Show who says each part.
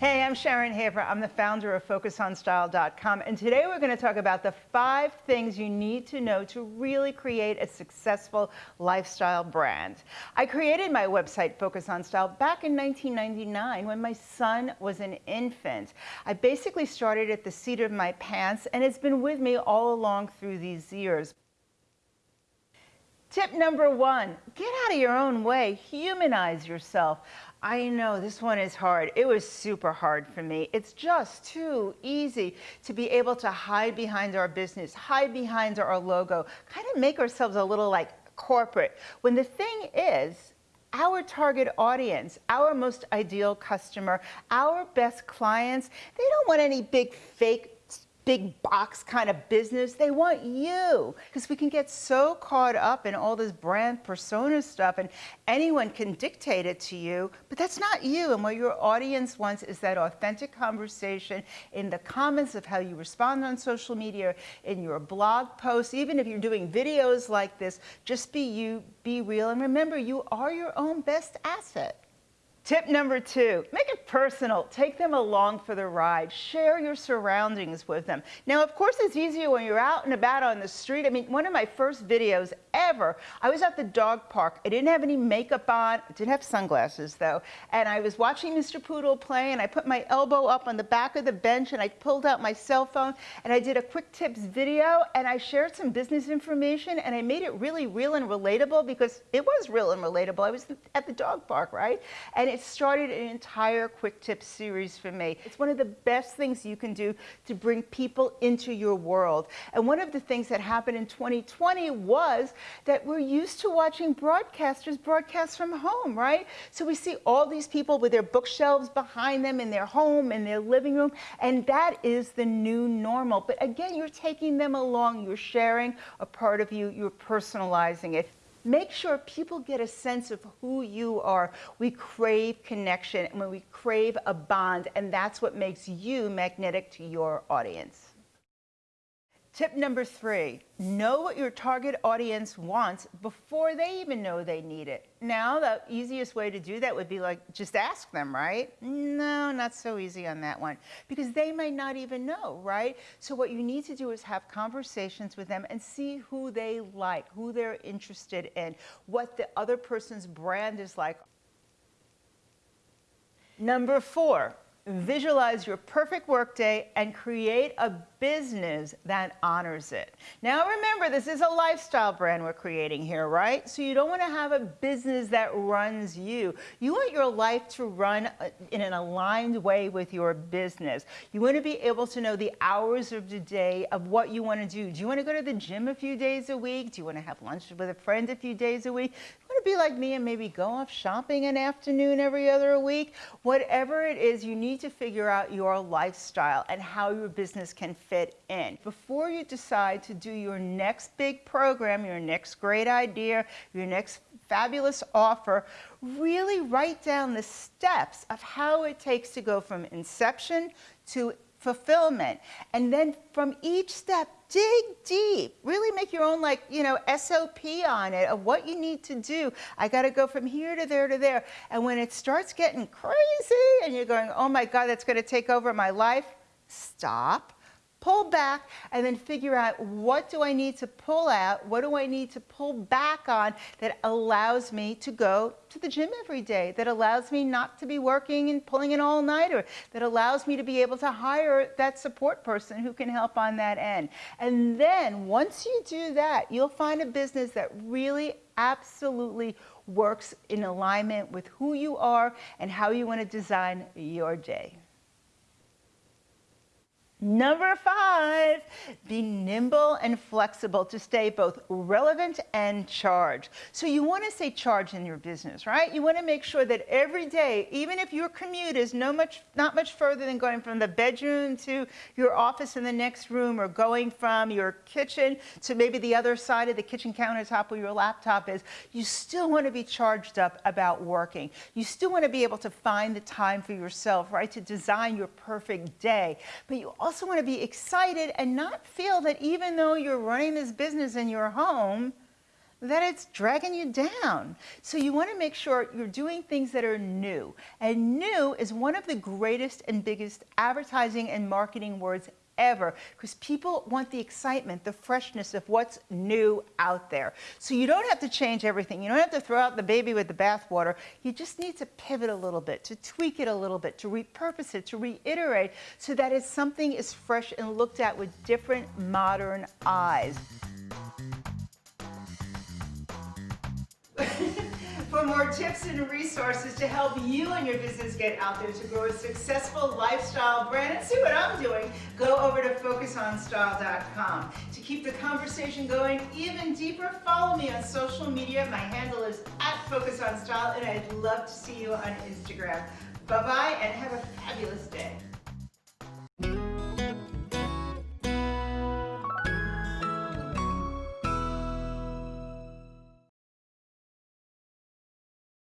Speaker 1: Hey, I'm Sharon Haver. I'm the founder of FocusOnStyle.com, and today we're going to talk about the five things you need to know to really create a successful lifestyle brand. I created my website, Focus on Style, back in 1999 when my son was an infant. I basically started at the seat of my pants, and it's been with me all along through these years. Tip number one, get out of your own way, humanize yourself. I know this one is hard. It was super hard for me. It's just too easy to be able to hide behind our business, hide behind our logo, kind of make ourselves a little like corporate. When the thing is, our target audience, our most ideal customer, our best clients, they don't want any big fake big box kind of business. They want you because we can get so caught up in all this brand persona stuff and anyone can dictate it to you, but that's not you. And what your audience wants is that authentic conversation in the comments of how you respond on social media, in your blog posts, even if you're doing videos like this, just be you, be real. And remember, you are your own best asset. Tip number two, make it personal. Take them along for the ride. Share your surroundings with them. Now, of course, it's easier when you're out and about on the street. I mean, one of my first videos ever, I was at the dog park. I didn't have any makeup on. I didn't have sunglasses, though. And I was watching Mr. Poodle play, and I put my elbow up on the back of the bench, and I pulled out my cell phone, and I did a quick tips video, and I shared some business information, and I made it really real and relatable because it was real and relatable. I was at the dog park, right? And it started an entire quick tips series for me. It's one of the best things you can do to bring people into your world. And one of the things that happened in 2020 was that we're used to watching broadcasters broadcast from home, right? So we see all these people with their bookshelves behind them in their home, in their living room, and that is the new normal. But again, you're taking them along, you're sharing a part of you, you're personalizing it. Make sure people get a sense of who you are. We crave connection and when we crave a bond, and that's what makes you magnetic to your audience. Tip number three, know what your target audience wants before they even know they need it. Now, the easiest way to do that would be like, just ask them, right? No, not so easy on that one because they might not even know, right? So what you need to do is have conversations with them and see who they like, who they're interested in, what the other person's brand is like. Number four, visualize your perfect workday and create a business that honors it. Now remember, this is a lifestyle brand we're creating here, right? So you don't want to have a business that runs you. You want your life to run uh, in an aligned way with your business. You want to be able to know the hours of the day of what you want to do. Do you want to go to the gym a few days a week? Do you want to have lunch with a friend a few days a week? Be like me and maybe go off shopping an afternoon every other week? Whatever it is, you need to figure out your lifestyle and how your business can fit in. Before you decide to do your next big program, your next great idea, your next fabulous offer, really write down the steps of how it takes to go from inception to fulfillment. And then from each step, dig deep. Really make your own like, you know, SOP on it of what you need to do. I got to go from here to there to there. And when it starts getting crazy and you're going, oh my God, that's going to take over my life, stop pull back and then figure out what do I need to pull out, what do I need to pull back on that allows me to go to the gym every day, that allows me not to be working and pulling an all-nighter, that allows me to be able to hire that support person who can help on that end. And then once you do that, you'll find a business that really absolutely works in alignment with who you are and how you want to design your day. Number five, be nimble and flexible to stay both relevant and charged. So you want to stay charged in your business, right? You want to make sure that every day, even if your commute is no much, not much further than going from the bedroom to your office in the next room or going from your kitchen to maybe the other side of the kitchen countertop where your laptop is, you still want to be charged up about working. You still want to be able to find the time for yourself, right? To design your perfect day. But you also also want to be excited and not feel that even though you're running this business in your home, that it's dragging you down. So you want to make sure you're doing things that are new. And new is one of the greatest and biggest advertising and marketing words ever because people want the excitement, the freshness of what's new out there. So you don't have to change everything. You don't have to throw out the baby with the bathwater. You just need to pivot a little bit, to tweak it a little bit, to repurpose it, to reiterate so that it's something is fresh and looked at with different modern eyes. For more tips and resources to help you and your business get out there to grow a successful lifestyle brand and see what I'm doing, go over to focusonstyle.com. To keep the conversation going even deeper, follow me on social media. My handle is at focusonstyle and I'd love to see you on Instagram. Bye-bye and have a.